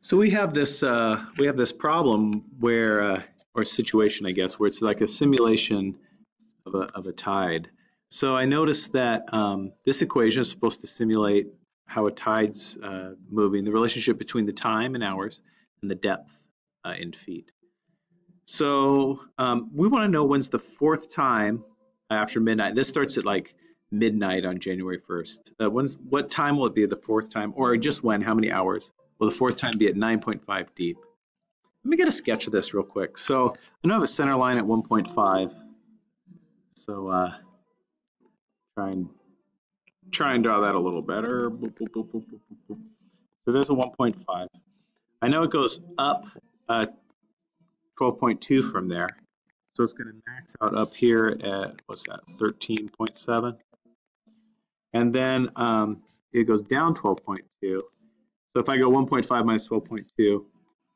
So we have this uh, we have this problem where uh, or situation I guess where it's like a simulation of a of a tide. So I noticed that um, this equation is supposed to simulate how a tide's uh, moving, the relationship between the time in hours and the depth uh, in feet. So um, we want to know when's the fourth time after midnight. This starts at like midnight on January 1st. Uh, when's, what time will it be the fourth time, or just when? How many hours? Will the fourth time be at 9.5 deep? Let me get a sketch of this real quick. So I know I have a center line at 1.5. So uh, try and try and draw that a little better. Boop, boop, boop, so there's a 1.5. I know it goes up uh, 12.2 from there. So it's going to max out up here at, what's that, 13.7. And then um, it goes down 12.2. So if I go 1.5 minus 12.2,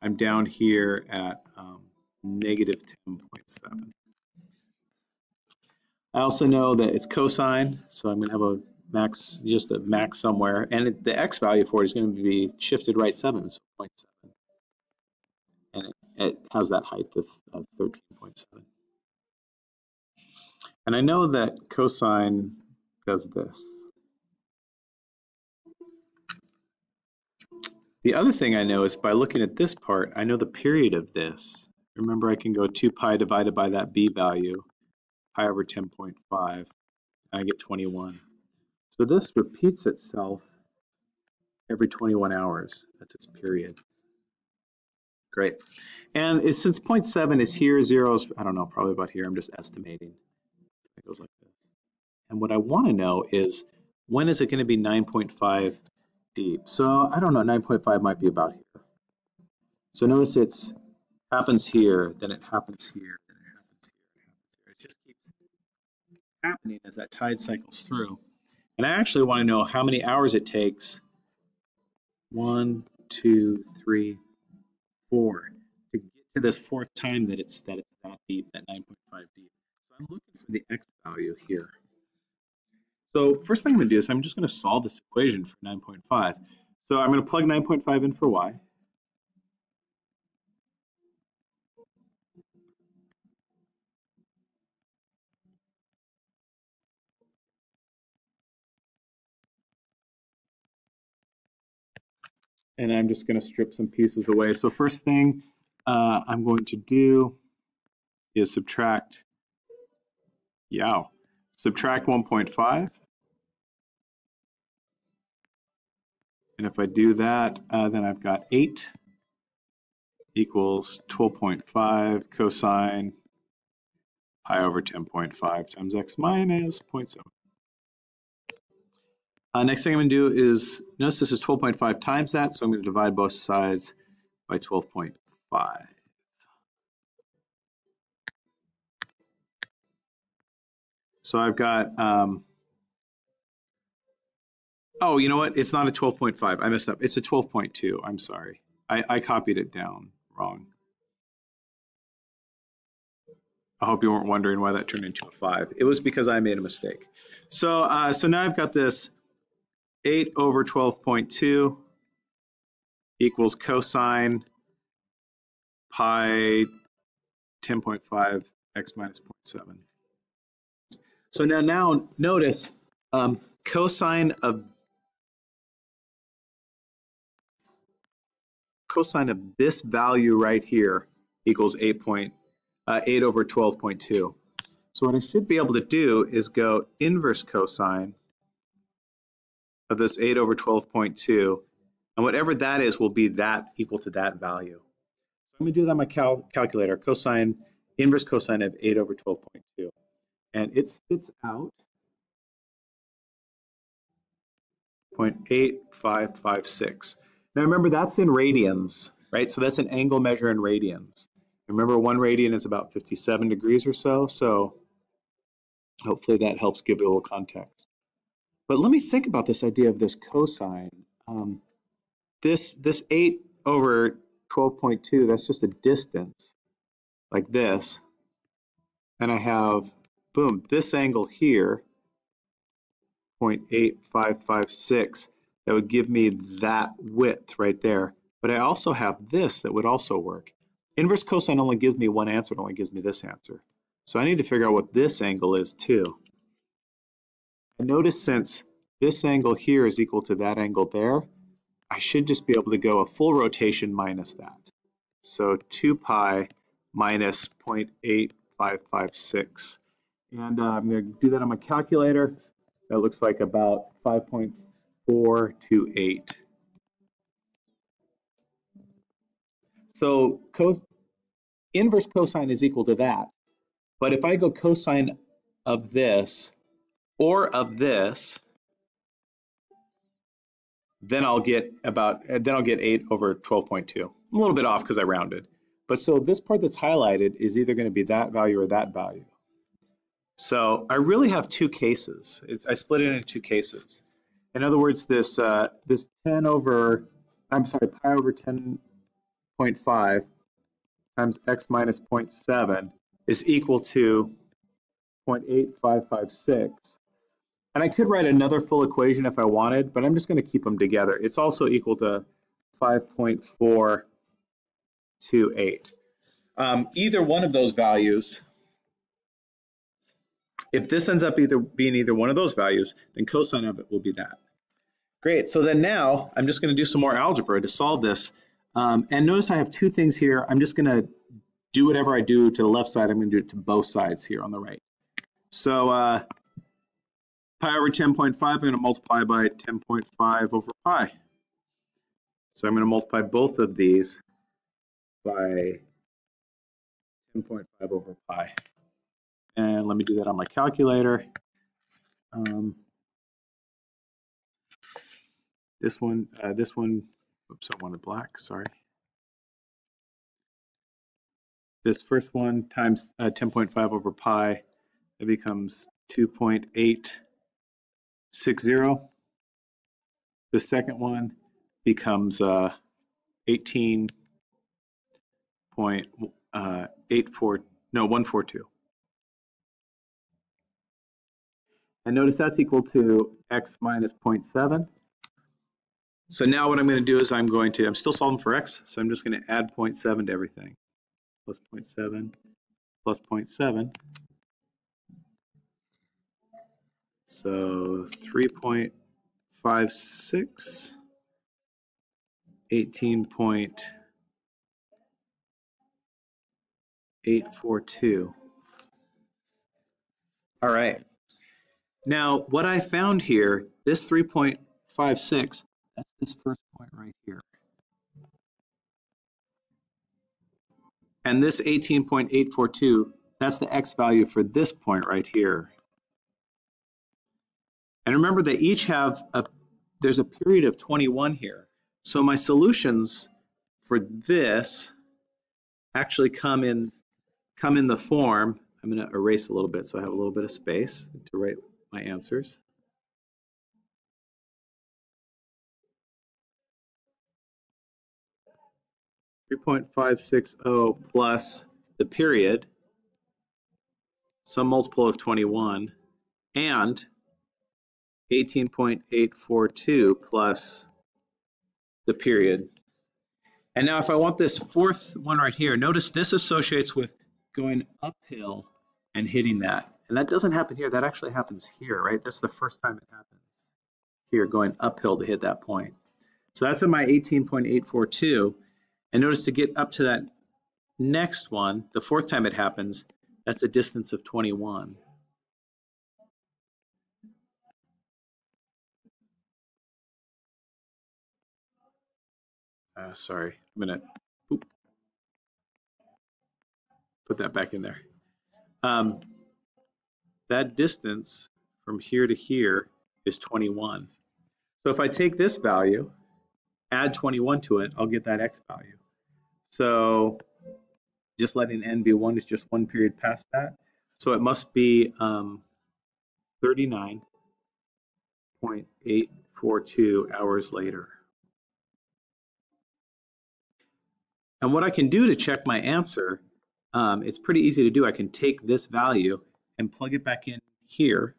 I'm down here at um, negative 10.7. I also know that it's cosine, so I'm going to have a max, just a max somewhere, and it, the x value for it is going to be shifted right 7, so 0.7. And it, has that height of, of 13.7. And I know that cosine does this. The other thing I know is by looking at this part, I know the period of this. Remember, I can go 2 pi divided by that b value, pi over 10.5, and I get 21. So this repeats itself every 21 hours. That's its period. Great. And since 0.7 is here, zero is, I don't know, probably about here, I'm just estimating. It goes like this. And what I want to know is, when is it going to be 9.5 deep. So I don't know, 9.5 might be about here. So notice it's happens here, then it happens here, then it happens here, it happens here. It just keeps happening as that tide cycles through. And I actually want to know how many hours it takes. One, two, three, four to get to this fourth time that it's that it's that deep, that 9.5 deep. So I'm looking for the x value here. So first thing I'm going to do is I'm just going to solve this equation for 9.5. So I'm going to plug 9.5 in for y. And I'm just going to strip some pieces away. So first thing uh, I'm going to do is subtract, yow, subtract 1.5 And if I do that, uh, then I've got 8 equals 12.5 cosine pi over 10.5 times x minus 0.7. Uh, next thing I'm going to do is, notice this is 12.5 times that, so I'm going to divide both sides by 12.5. So I've got um, Oh, you know what? It's not a 12.5. I messed up. It's a 12.2. I'm sorry. I, I copied it down wrong. I hope you weren't wondering why that turned into a 5. It was because I made a mistake. So, uh, so now I've got this 8 over 12.2 equals cosine pi 10.5 x minus 0.7. So now, now notice um, cosine of cosine of this value right here equals 8, point, uh, 8 over 12.2. So what I should be able to do is go inverse cosine of this 8 over 12.2, and whatever that is will be that equal to that value. So I'm going to do that on my cal calculator, cosine, inverse cosine of 8 over 12.2. And it spits out 0.8556. Now remember, that's in radians, right? So that's an angle measure in radians. Remember, one radian is about 57 degrees or so, so hopefully that helps give you a little context. But let me think about this idea of this cosine. Um, this, this 8 over 12.2, that's just a distance, like this. And I have, boom, this angle here, 0.8556 that would give me that width right there. but I also have this that would also work. Inverse cosine only gives me one answer, it only gives me this answer. So I need to figure out what this angle is too. And notice since this angle here is equal to that angle there, I should just be able to go a full rotation minus that. So 2 pi minus 0.8556. And uh, I'm going to do that on my calculator. That looks like about 5.428. So cos inverse cosine is equal to that. But if I go cosine of this or of this, then I'll get about, then I'll get 8 over 12.2. I'm a little bit off because I rounded. But so this part that's highlighted is either going to be that value or that value. So I really have two cases. It's, I split it into two cases. In other words, this uh, this 10 over, I'm sorry, pi over 10.5 times x minus 0.7 is equal to 0.8556 and I could write another full equation if I wanted, but I'm just going to keep them together. It's also equal to 5.428. Um, either one of those values, if this ends up either being either one of those values, then cosine of it will be that. Great, so then now I'm just going to do some more algebra to solve this. Um, and notice I have two things here. I'm just going to do whatever I do to the left side, I'm going to do it to both sides here on the right. So uh, pi over 10.5, I'm going to multiply by 10.5 over pi. So I'm going to multiply both of these by 10.5 over pi. And let me do that on my calculator. Um, this one, uh, this one, oops, I wanted black, sorry. This first one times uh, 10.5 over pi, it becomes 2.860. The second one becomes uh, 18 point uh, no one four two. And notice that's equal to x minus 0.7. So now what I'm going to do is I'm going to, I'm still solving for x, so I'm just going to add 0.7 to everything. Plus 0.7 plus 0.7 So 3.56, 18.842. All right. Now, what I found here, this 3.56, that's this first point right here. And this 18.842, that's the x value for this point right here. And remember they each have a, there's a period of 21 here. So my solutions for this actually come in, come in the form, I'm gonna erase a little bit so I have a little bit of space to write my answers. Three point five six zero plus the period, some multiple of 21, and 18.842 plus the period. And now if I want this fourth one right here, notice this associates with going uphill and hitting that. And that doesn't happen here, that actually happens here, right? That's the first time it happens here, going uphill to hit that point. So that's in my 18.842. And notice to get up to that next one, the fourth time it happens, that's a distance of 21. Uh, sorry, I'm gonna put that back in there. Um, that distance from here to here is 21. So if I take this value, add 21 to it, I'll get that x value. So just letting n be 1 is just one period past that. So it must be um, 39.842 hours later. And what I can do to check my answer, um, it's pretty easy to do. I can take this value and plug it back in here.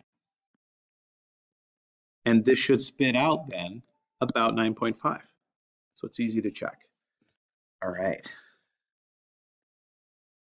And this should spit out then about 9.5. So it's easy to check. All right.